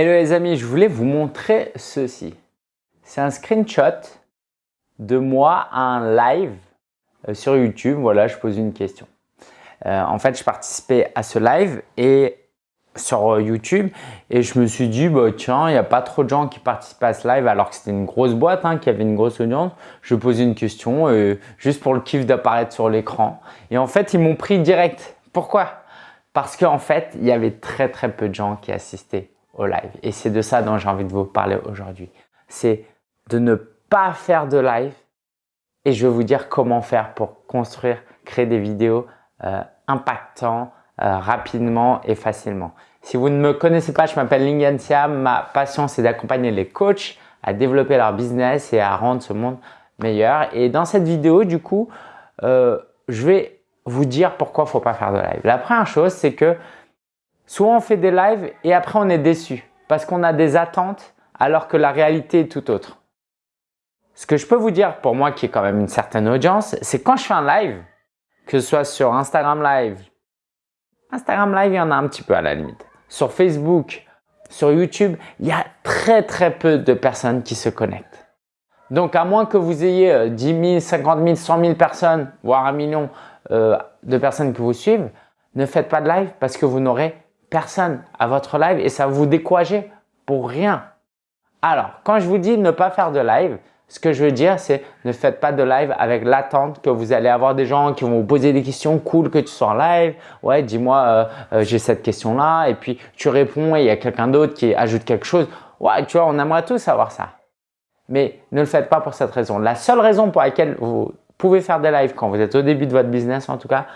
Hello les amis, je voulais vous montrer ceci. C'est un screenshot de moi à un live euh, sur YouTube. Voilà, je pose une question. Euh, en fait, je participais à ce live et sur euh, YouTube et je me suis dit, bah, tiens, il n'y a pas trop de gens qui participent à ce live alors que c'était une grosse boîte, hein, qui avait une grosse audience. Je posais une question juste pour le kiff d'apparaître sur l'écran. Et en fait, ils m'ont pris direct. Pourquoi? Parce qu'en fait, il y avait très très peu de gens qui assistaient live. Et c'est de ça dont j'ai envie de vous parler aujourd'hui. C'est de ne pas faire de live et je vais vous dire comment faire pour construire, créer des vidéos euh, impactantes euh, rapidement et facilement. Si vous ne me connaissez pas, je m'appelle Lingen Siam. Ma passion, c'est d'accompagner les coachs à développer leur business et à rendre ce monde meilleur. Et dans cette vidéo, du coup, euh, je vais vous dire pourquoi il ne faut pas faire de live. La première chose, c'est que Souvent, on fait des lives et après, on est déçu parce qu'on a des attentes alors que la réalité est tout autre. Ce que je peux vous dire pour moi qui est quand même une certaine audience, c'est quand je fais un live, que ce soit sur Instagram Live, Instagram Live, il y en a un petit peu à la limite. Sur Facebook, sur YouTube, il y a très très peu de personnes qui se connectent. Donc, à moins que vous ayez 10 000, 50 000, 100 000 personnes, voire un million euh, de personnes qui vous suivent, ne faites pas de live parce que vous n'aurez personne à votre live et ça vous décourager pour rien. Alors, quand je vous dis ne pas faire de live, ce que je veux dire, c'est ne faites pas de live avec l'attente que vous allez avoir des gens qui vont vous poser des questions. Cool que tu sois en live. Ouais, dis-moi, euh, euh, j'ai cette question-là. Et puis, tu réponds et il y a quelqu'un d'autre qui ajoute quelque chose. Ouais, tu vois, on aimerait tous savoir ça. Mais ne le faites pas pour cette raison. La seule raison pour laquelle vous pouvez faire des lives quand vous êtes au début de votre business, en tout cas,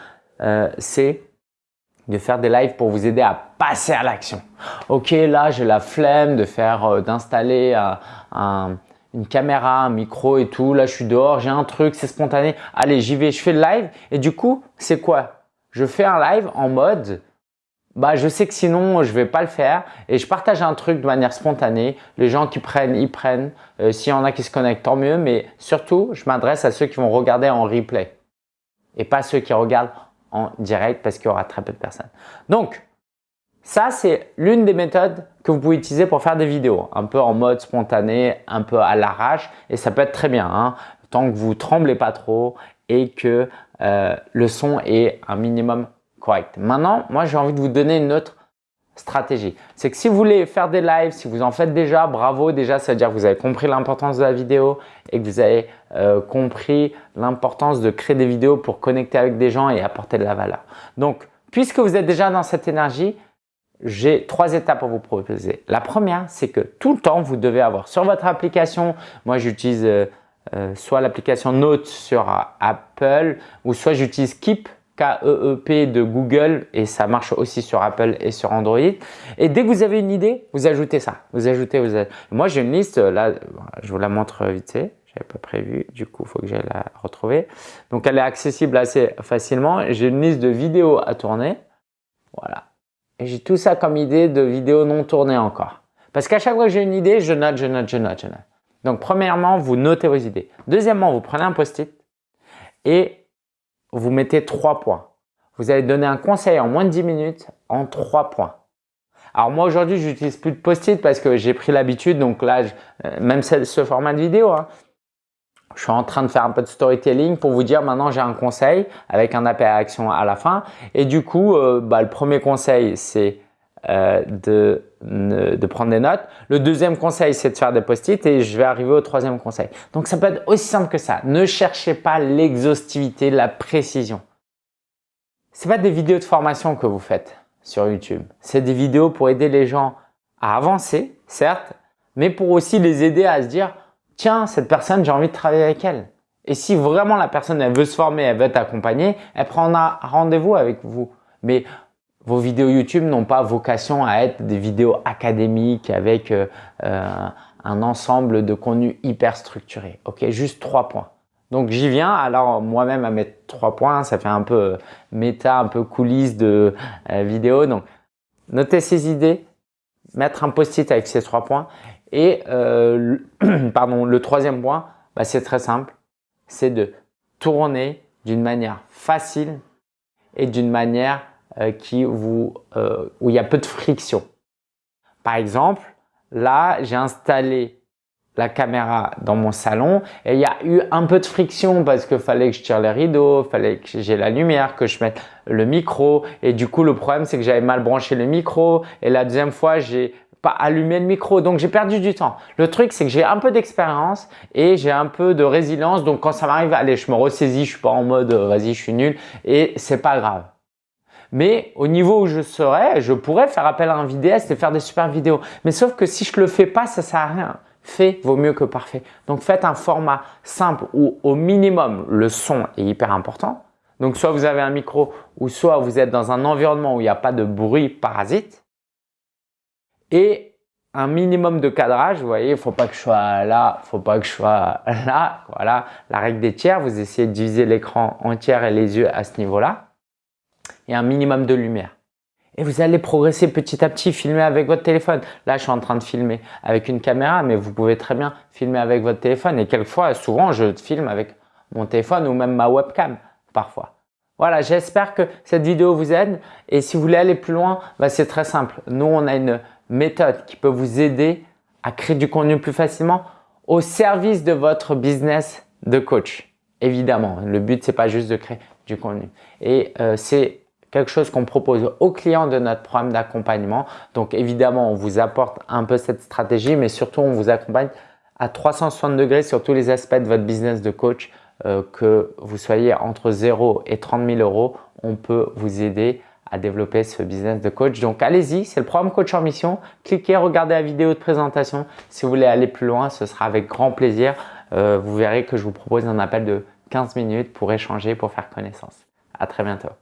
euh, c'est de faire des lives pour vous aider à passer à l'action. Ok, là j'ai la flemme de faire, euh, d'installer euh, une caméra, un micro et tout. Là je suis dehors, j'ai un truc, c'est spontané. Allez, j'y vais, je fais le live. Et du coup, c'est quoi? Je fais un live en mode, bah je sais que sinon je vais pas le faire et je partage un truc de manière spontanée. Les gens qui prennent, ils prennent. Euh, s'il y en a qui se connectent, tant mieux. Mais surtout, je m'adresse à ceux qui vont regarder en replay et pas ceux qui regardent en direct parce qu'il y aura très peu de personnes. Donc, ça, c'est l'une des méthodes que vous pouvez utiliser pour faire des vidéos, un peu en mode spontané, un peu à l'arrache et ça peut être très bien, hein, tant que vous tremblez pas trop et que euh, le son est un minimum correct. Maintenant, moi, j'ai envie de vous donner une autre stratégie. C'est que si vous voulez faire des lives, si vous en faites déjà, bravo déjà, ça veut dire que vous avez compris l'importance de la vidéo et que vous avez euh, compris l'importance de créer des vidéos pour connecter avec des gens et apporter de la valeur. Donc, puisque vous êtes déjà dans cette énergie, j'ai trois étapes pour vous proposer. La première, c'est que tout le temps, vous devez avoir sur votre application, moi j'utilise euh, euh, soit l'application Note sur Apple ou soit j'utilise Keep K-E-E-P de Google et ça marche aussi sur Apple et sur Android. Et dès que vous avez une idée, vous ajoutez ça. Vous ajoutez, vous Moi, j'ai une liste, là, je vous la montre vite fait. J'avais pas prévu, du coup, faut que j'aille la retrouver. Donc, elle est accessible assez facilement. J'ai une liste de vidéos à tourner. Voilà. Et j'ai tout ça comme idée de vidéos non tournées encore. Parce qu'à chaque fois que j'ai une idée, je note, je note, je note, je note. Donc, premièrement, vous notez vos idées. Deuxièmement, vous prenez un post-it et vous mettez trois points. Vous allez donner un conseil en moins de 10 minutes en trois points. Alors moi aujourd'hui, j'utilise plus de post-it parce que j'ai pris l'habitude. Donc là, euh, même ce format de vidéo, hein, je suis en train de faire un peu de storytelling pour vous dire maintenant j'ai un conseil avec un appel à action à la fin. Et du coup, euh, bah, le premier conseil, c'est euh, de, de prendre des notes. Le deuxième conseil, c'est de faire des post-it et je vais arriver au troisième conseil. Donc, ça peut être aussi simple que ça. Ne cherchez pas l'exhaustivité, la précision. Ce pas des vidéos de formation que vous faites sur YouTube. C'est des vidéos pour aider les gens à avancer, certes, mais pour aussi les aider à se dire « Tiens, cette personne, j'ai envie de travailler avec elle. » Et si vraiment la personne, elle veut se former, elle veut être accompagnée, elle prendra rendez-vous avec vous. Mais vos vidéos YouTube n'ont pas vocation à être des vidéos académiques avec euh, euh, un ensemble de contenu hyper structuré. Ok, juste trois points. Donc j'y viens. Alors moi-même à mettre trois points, ça fait un peu euh, méta, un peu coulisses de vidéo. Donc notez ces idées, mettre un post-it avec ces trois points. Et pardon, le troisième point, bah, c'est très simple, c'est de tourner d'une manière facile et d'une manière qui vous, euh, où il y a peu de friction. Par exemple, là, j'ai installé la caméra dans mon salon et il y a eu un peu de friction parce qu'il fallait que je tire les rideaux, fallait que j'ai la lumière, que je mette le micro et du coup le problème c'est que j'avais mal branché le micro et la deuxième fois j'ai pas allumé le micro donc j'ai perdu du temps. Le truc c'est que j'ai un peu d'expérience et j'ai un peu de résilience donc quand ça m'arrive, allez je me ressaisis, je suis pas en mode euh, vas-y je suis nul et c'est pas grave. Mais au niveau où je serais, je pourrais faire appel à un vidéaste et faire des super vidéos. Mais sauf que si je le fais pas, ça sert à rien. Fait vaut mieux que parfait. Donc faites un format simple où au minimum le son est hyper important. Donc soit vous avez un micro ou soit vous êtes dans un environnement où il n'y a pas de bruit parasite. Et un minimum de cadrage, vous voyez, il faut pas que je sois là, faut pas que je sois là. Voilà, la règle des tiers, vous essayez de diviser l'écran en tiers et les yeux à ce niveau-là. Et un minimum de lumière et vous allez progresser petit à petit, filmer avec votre téléphone. Là, je suis en train de filmer avec une caméra, mais vous pouvez très bien filmer avec votre téléphone. Et quelquefois, souvent, je filme avec mon téléphone ou même ma webcam parfois. Voilà, j'espère que cette vidéo vous aide. Et si vous voulez aller plus loin, bah, c'est très simple. Nous, on a une méthode qui peut vous aider à créer du contenu plus facilement au service de votre business de coach. Évidemment, le but, c'est pas juste de créer du contenu. Et euh, c'est quelque chose qu'on propose aux clients de notre programme d'accompagnement. Donc évidemment, on vous apporte un peu cette stratégie, mais surtout on vous accompagne à 360 degrés sur tous les aspects de votre business de coach. Euh, que vous soyez entre 0 et 30 000 euros, on peut vous aider à développer ce business de coach. Donc allez-y, c'est le programme Coach en Mission. Cliquez, regardez la vidéo de présentation. Si vous voulez aller plus loin, ce sera avec grand plaisir. Euh, vous verrez que je vous propose un appel de 15 minutes pour échanger, pour faire connaissance. À très bientôt.